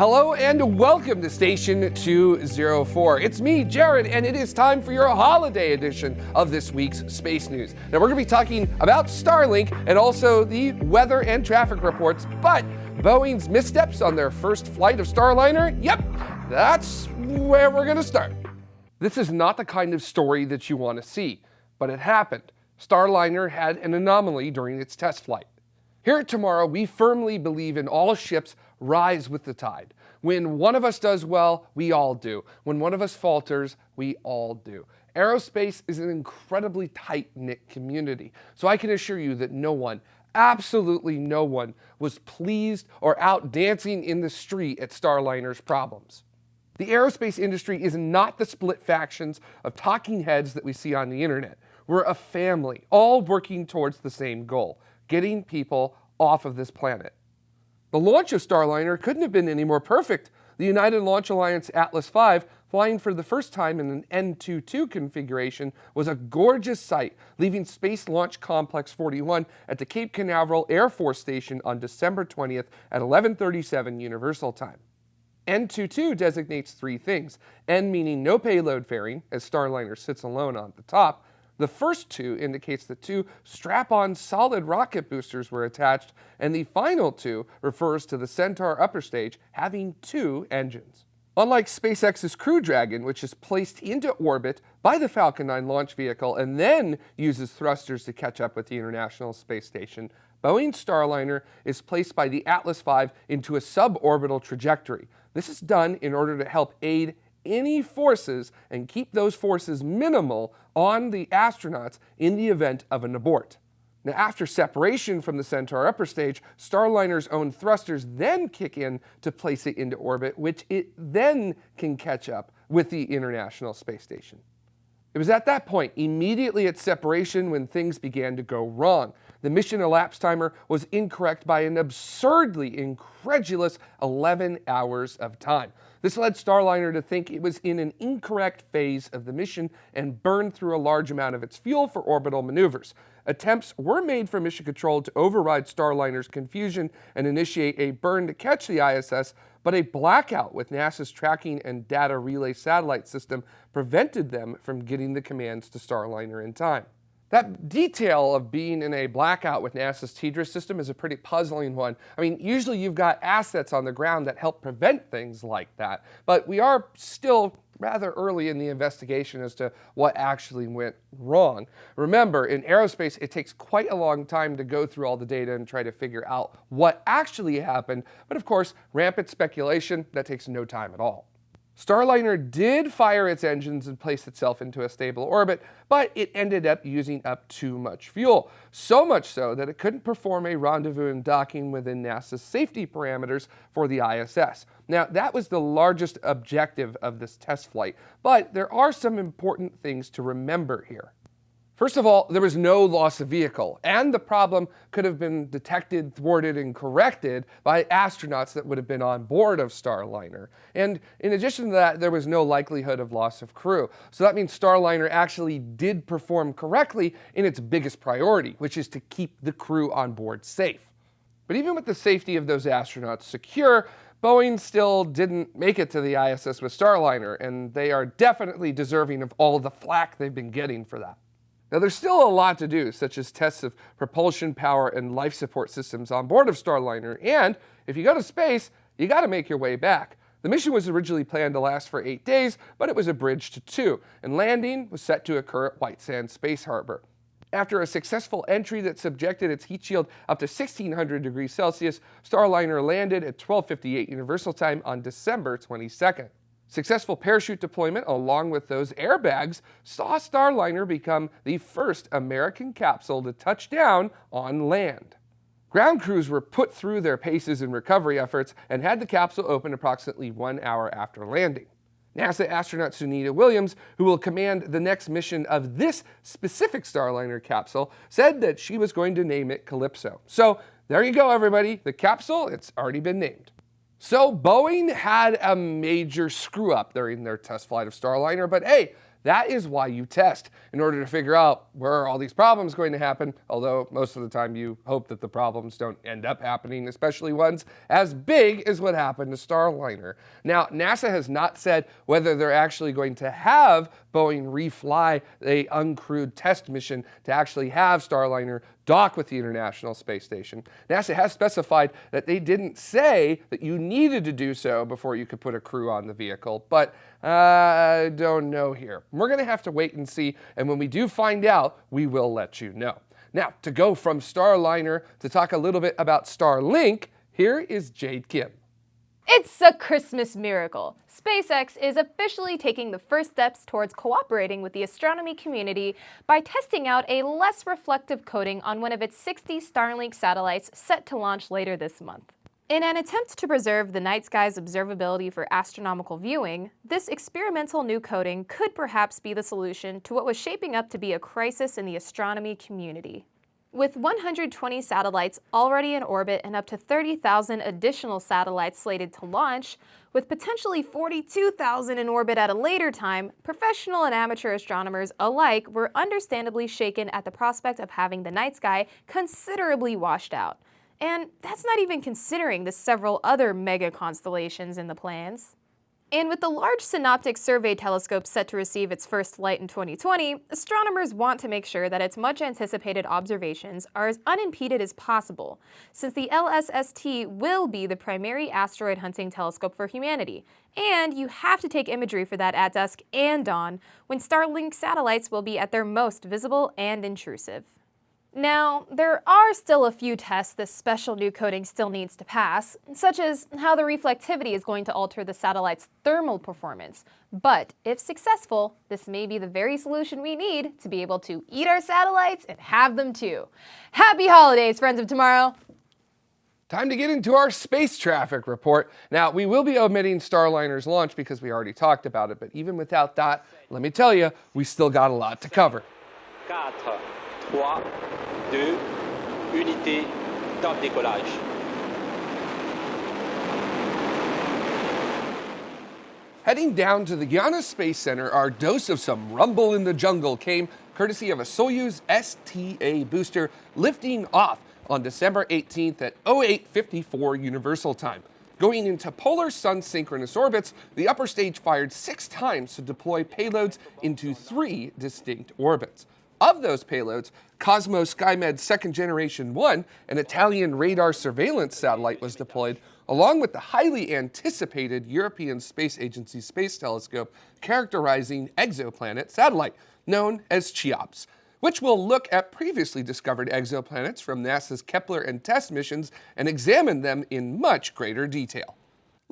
Hello and welcome to Station 204. It's me, Jared, and it is time for your holiday edition of this week's Space News. Now, we're going to be talking about Starlink and also the weather and traffic reports, but Boeing's missteps on their first flight of Starliner, yep, that's where we're going to start. This is not the kind of story that you want to see, but it happened. Starliner had an anomaly during its test flight. Here at Tomorrow, we firmly believe in all ships rise with the tide. When one of us does well, we all do. When one of us falters, we all do. Aerospace is an incredibly tight-knit community, so I can assure you that no one, absolutely no one, was pleased or out dancing in the street at Starliner's problems. The aerospace industry is not the split factions of talking heads that we see on the internet. We're a family, all working towards the same goal getting people off of this planet. The launch of Starliner couldn't have been any more perfect. The United Launch Alliance Atlas V, flying for the first time in an N22 configuration, was a gorgeous sight, leaving Space Launch Complex 41 at the Cape Canaveral Air Force Station on December 20th at 1137 Universal Time. N22 designates three things, N meaning no payload fairing, as Starliner sits alone on the top, the first two indicates that two strap-on solid rocket boosters were attached, and the final two refers to the Centaur upper stage having two engines. Unlike SpaceX's Crew Dragon, which is placed into orbit by the Falcon 9 launch vehicle and then uses thrusters to catch up with the International Space Station, Boeing Starliner is placed by the Atlas V into a suborbital trajectory. This is done in order to help aid any forces and keep those forces minimal on the astronauts in the event of an abort. Now, after separation from the Centaur upper stage, Starliner's own thrusters then kick in to place it into orbit, which it then can catch up with the International Space Station. It was at that point, immediately at separation, when things began to go wrong. The mission elapsed timer was incorrect by an absurdly incredulous 11 hours of time. This led Starliner to think it was in an incorrect phase of the mission and burned through a large amount of its fuel for orbital maneuvers. Attempts were made for Mission Control to override Starliner's confusion and initiate a burn to catch the ISS, but a blackout with NASA's tracking and data relay satellite system prevented them from getting the commands to Starliner in time. That detail of being in a blackout with NASA's TDRS system is a pretty puzzling one. I mean, usually you've got assets on the ground that help prevent things like that, but we are still rather early in the investigation as to what actually went wrong. Remember, in aerospace, it takes quite a long time to go through all the data and try to figure out what actually happened, but of course, rampant speculation, that takes no time at all. Starliner did fire its engines and place itself into a stable orbit, but it ended up using up too much fuel. So much so that it couldn't perform a rendezvous and docking within NASA's safety parameters for the ISS. Now, that was the largest objective of this test flight, but there are some important things to remember here. First of all, there was no loss of vehicle, and the problem could have been detected, thwarted, and corrected by astronauts that would have been on board of Starliner. And in addition to that, there was no likelihood of loss of crew. So that means Starliner actually did perform correctly in its biggest priority, which is to keep the crew on board safe. But even with the safety of those astronauts secure, Boeing still didn't make it to the ISS with Starliner, and they are definitely deserving of all the flack they've been getting for that. Now there's still a lot to do, such as tests of propulsion power and life support systems on board of Starliner, and if you go to space, you gotta make your way back. The mission was originally planned to last for eight days, but it was abridged to two, and landing was set to occur at White Sands Space Harbor. After a successful entry that subjected its heat shield up to 1600 degrees Celsius, Starliner landed at 1258 Universal Time on December 22nd. Successful parachute deployment along with those airbags saw Starliner become the first American capsule to touch down on land. Ground crews were put through their paces in recovery efforts and had the capsule open approximately one hour after landing. NASA astronaut Sunita Williams, who will command the next mission of this specific Starliner capsule, said that she was going to name it Calypso. So there you go, everybody. The capsule, it's already been named. So Boeing had a major screw up during their test flight of Starliner, but hey, That is why you test, in order to figure out where are all these problems going to happen, although most of the time you hope that the problems don't end up happening, especially ones as big as what happened to Starliner. Now, NASA has not said whether they're actually going to have Boeing refly a uncrewed test mission to actually have Starliner dock with the International Space Station. NASA has specified that they didn't say that you needed to do so before you could put a crew on the vehicle, but I uh, don't know here. We're going to have to wait and see, and when we do find out, we will let you know. Now, to go from Starliner to talk a little bit about Starlink, here is Jade Kim. It's a Christmas miracle. SpaceX is officially taking the first steps towards cooperating with the astronomy community by testing out a less reflective coating on one of its 60 Starlink satellites set to launch later this month. In an attempt to preserve the night sky's observability for astronomical viewing, this experimental new coating could perhaps be the solution to what was shaping up to be a crisis in the astronomy community. With 120 satellites already in orbit and up to 30,000 additional satellites slated to launch, with potentially 42,000 in orbit at a later time, professional and amateur astronomers alike were understandably shaken at the prospect of having the night sky considerably washed out. And that's not even considering the several other mega constellations in the plans. And with the Large Synoptic Survey Telescope set to receive its first light in 2020, astronomers want to make sure that its much anticipated observations are as unimpeded as possible, since the LSST will be the primary asteroid hunting telescope for humanity, and you have to take imagery for that at dusk and dawn, when Starlink satellites will be at their most visible and intrusive. Now, there are still a few tests this special new coating still needs to pass, such as how the reflectivity is going to alter the satellite's thermal performance. But if successful, this may be the very solution we need to be able to eat our satellites and have them too. Happy holidays, friends of tomorrow! Time to get into our space traffic report. Now, we will be omitting Starliner's launch because we already talked about it, but even without that, let me tell you, we still got a lot to cover. 3, 2, unité, top décollage. Heading down to the Guiana Space Center, our dose of some rumble in the jungle came courtesy of a Soyuz STA booster lifting off on December 18th at 0854 Universal Time. Going into polar sun synchronous orbits, the upper stage fired six times to deploy payloads into three distinct orbits. Of those payloads, Cosmo SkyMed second generation 1, an Italian radar surveillance satellite, was deployed, along with the highly anticipated European Space Agency Space Telescope characterizing exoplanet satellite, known as CHEOPS, which will look at previously discovered exoplanets from NASA's Kepler and TESS missions and examine them in much greater detail.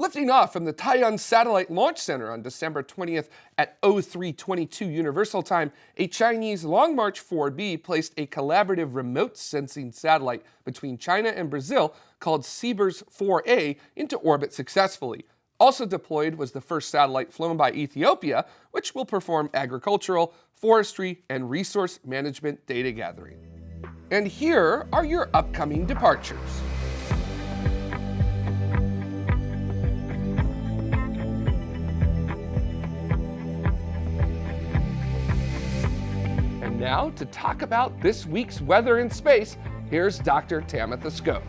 Lifting off from the Taiyuan Satellite Launch Center on December 20th at 0322 Universal Time, a Chinese Long March 4B placed a collaborative remote sensing satellite between China and Brazil called CBERS 4A into orbit successfully. Also deployed was the first satellite flown by Ethiopia, which will perform agricultural, forestry, and resource management data gathering. And here are your upcoming departures. Now, to talk about this week's weather in space, here's Dr. Tamitha Skov.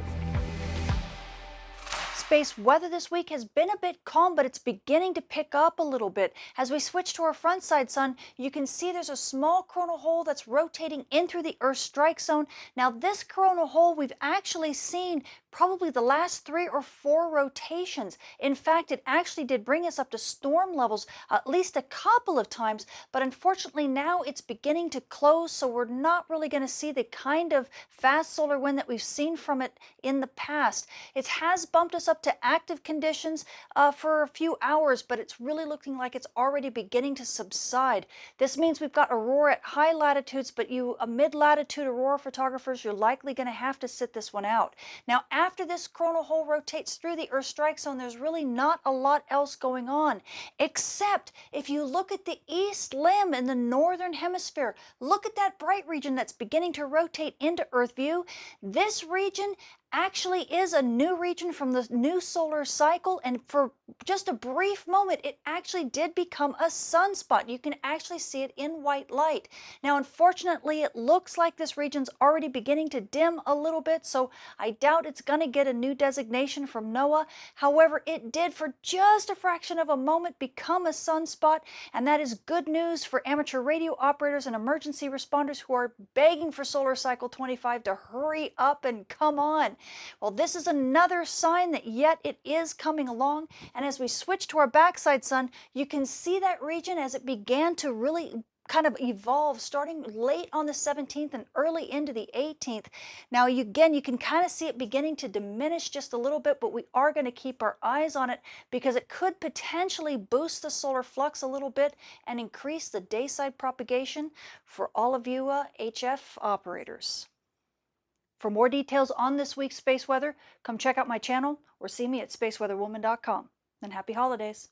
Space weather this week has been a bit calm, but it's beginning to pick up a little bit. As we switch to our front side sun, you can see there's a small coronal hole that's rotating in through the Earth strike zone. Now, this coronal hole we've actually seen probably the last three or four rotations. In fact, it actually did bring us up to storm levels at least a couple of times, but unfortunately now it's beginning to close, so we're not really going to see the kind of fast solar wind that we've seen from it in the past. It has bumped us to active conditions uh, for a few hours, but it's really looking like it's already beginning to subside. This means we've got aurora at high latitudes, but you uh, mid-latitude aurora photographers, you're likely going to have to sit this one out. Now, after this coronal hole rotates through the Earth strike zone, there's really not a lot else going on, except if you look at the east limb in the northern hemisphere, look at that bright region that's beginning to rotate into Earth view. This region actually is a new region from the new solar cycle. And for just a brief moment, it actually did become a sunspot. You can actually see it in white light. Now, unfortunately, it looks like this region's already beginning to dim a little bit, so I doubt it's going to get a new designation from NOAA. However, it did for just a fraction of a moment become a sunspot, and that is good news for amateur radio operators and emergency responders who are begging for solar cycle 25 to hurry up and come on. Well, this is another sign that yet it is coming along. And as we switch to our backside sun, you can see that region as it began to really kind of evolve starting late on the 17th and early into the 18th. Now, you, again, you can kind of see it beginning to diminish just a little bit, but we are going to keep our eyes on it because it could potentially boost the solar flux a little bit and increase the dayside propagation for all of you uh, HF operators. For more details on this week's space weather, come check out my channel or see me at spaceweatherwoman.com. And happy holidays.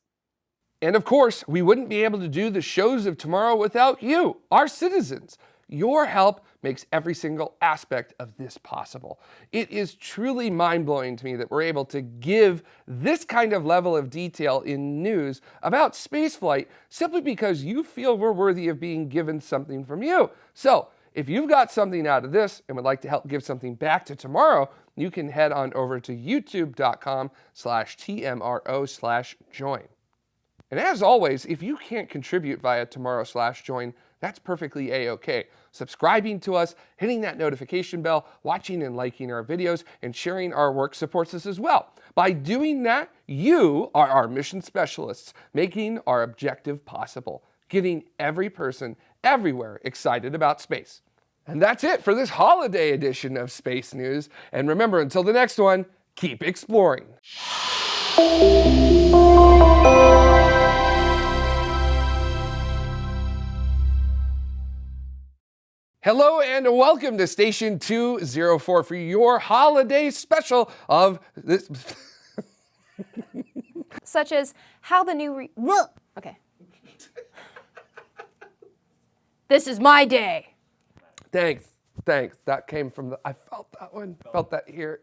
And of course, we wouldn't be able to do the shows of tomorrow without you, our citizens. Your help makes every single aspect of this possible. It is truly mind-blowing to me that we're able to give this kind of level of detail in news about spaceflight simply because you feel we're worthy of being given something from you. So if you've got something out of this and would like to help give something back to tomorrow, you can head on over to youtube.com slash TMRO slash join. And as always, if you can't contribute via tomorrow slash join, that's perfectly a-okay. Subscribing to us, hitting that notification bell, watching and liking our videos, and sharing our work supports us as well. By doing that, you are our mission specialists, making our objective possible, getting every person everywhere excited about space. And that's it for this holiday edition of Space News. And remember, until the next one, keep exploring. Hello and welcome to Station 204 for your holiday special of this. Such as how the new re- Okay. this is my day. Thanks, thanks. That came from the, I felt that one, felt that here.